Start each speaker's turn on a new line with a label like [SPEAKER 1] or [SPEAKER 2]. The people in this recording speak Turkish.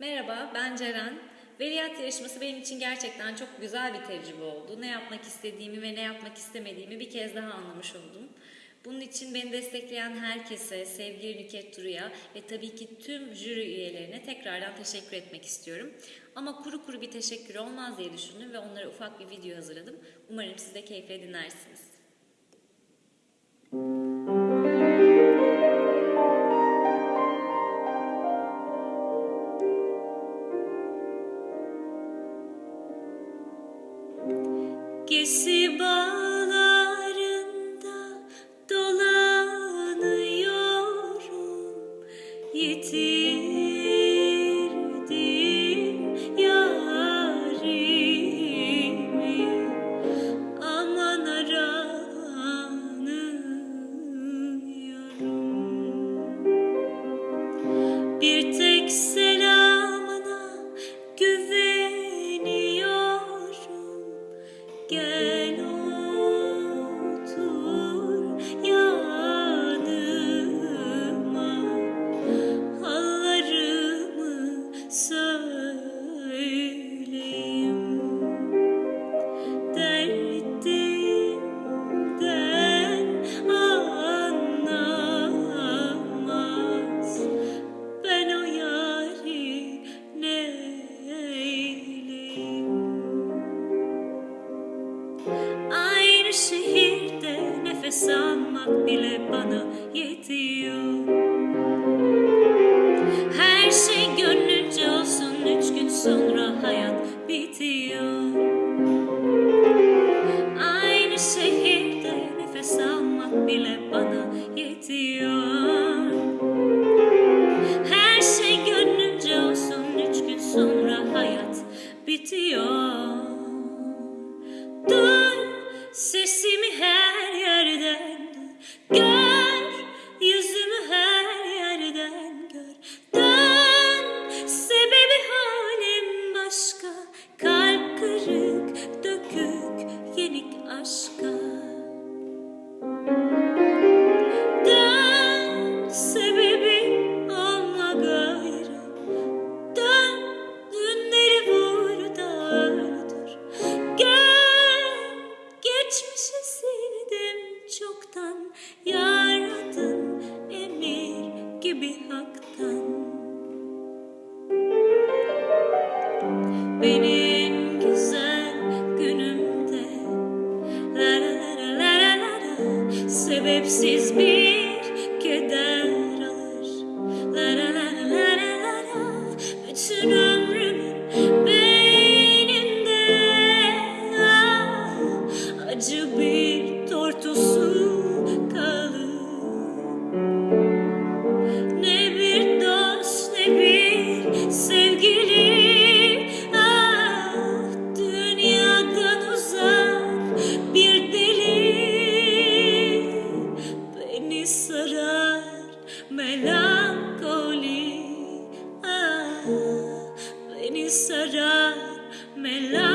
[SPEAKER 1] Merhaba, ben Ceren. Veliyat yarışması benim için gerçekten çok güzel bir tecrübe oldu. Ne yapmak istediğimi ve ne yapmak istemediğimi bir kez daha anlamış oldum. Bunun için beni destekleyen herkese, sevgili Nüket Duru'ya ve tabii ki tüm jüri üyelerine tekrardan teşekkür etmek istiyorum. Ama kuru kuru bir teşekkür olmaz diye düşündüm ve onlara ufak bir video hazırladım. Umarım siz de keyifle dinlersiniz. Bağlarında dolanıyorum. Yitirdim yarimi. Aman aranıyorum. Bir tek selamına nefes almak bile bana yetiyor. Her şey gönlünce olsun üç gün sonra hayat bitiyor dökük yenik aşka. Dön sebebi olma gayrı. Dön dünleri vur da öldür Gel geçmişi sildim çoktan. Yaradın emir gibi haktan Sebepsiz bir keder alır La la la la la la sarar me la